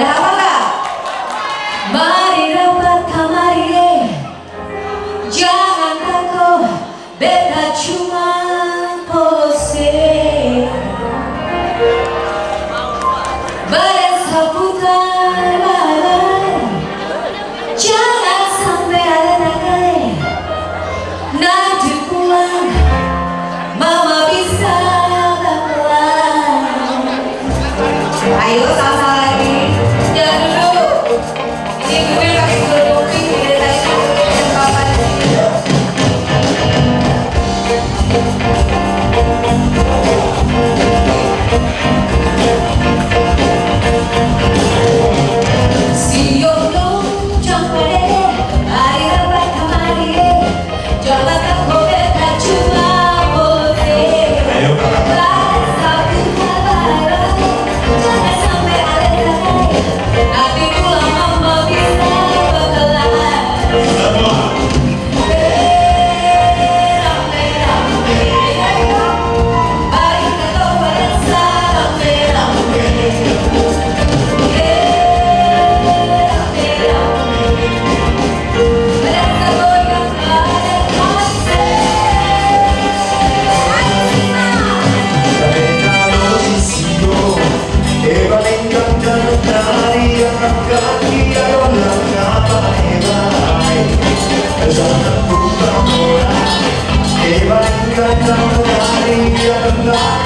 Ada apa enggak? Mari rapat kamari Jangan takut beda cuma Thank you. I'm not money, got no